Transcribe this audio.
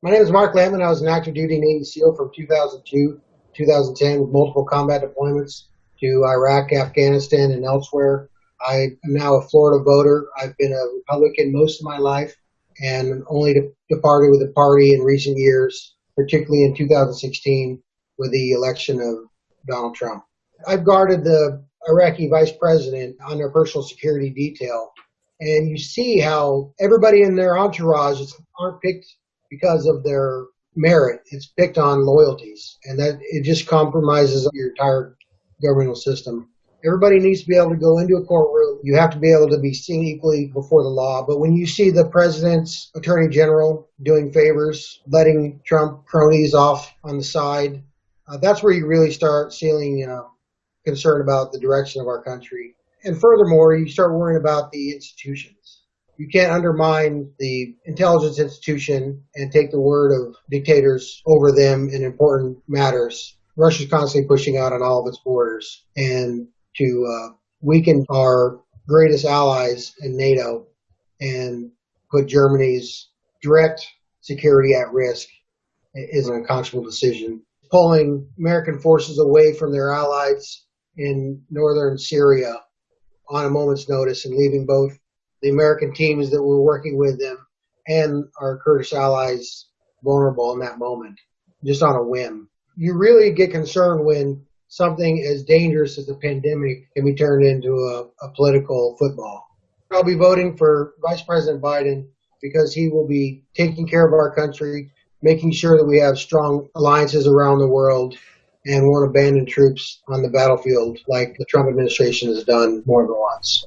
My name is Mark Lampman. I was an active duty Navy SEAL from 2002 2010 with multiple combat deployments to Iraq, Afghanistan, and elsewhere. I am now a Florida voter. I've been a Republican most of my life and only departed with the party in recent years, particularly in 2016 with the election of Donald Trump. I've guarded the Iraqi vice president on their personal security detail, and you see how everybody in their entourage aren't picked because of their merit. It's picked on loyalties, and that it just compromises your entire governmental system. Everybody needs to be able to go into a courtroom. You have to be able to be seen equally before the law. But when you see the president's attorney general doing favors, letting Trump cronies off on the side, uh, that's where you really start feeling concern about the direction of our country. And furthermore, you start worrying about the institutions. You can't undermine the intelligence institution and take the word of dictators over them in important matters. Russia's constantly pushing out on all of its borders. And to uh, weaken our greatest allies in NATO and put Germany's direct security at risk is an unconscionable decision. Pulling American forces away from their allies in northern Syria on a moment's notice and leaving both the American teams that were working with them and our Kurdish allies vulnerable in that moment, just on a whim. You really get concerned when something as dangerous as a pandemic can be turned into a, a political football. I'll be voting for Vice President Biden because he will be taking care of our country, making sure that we have strong alliances around the world, and won't abandon troops on the battlefield like the Trump administration has done more than once.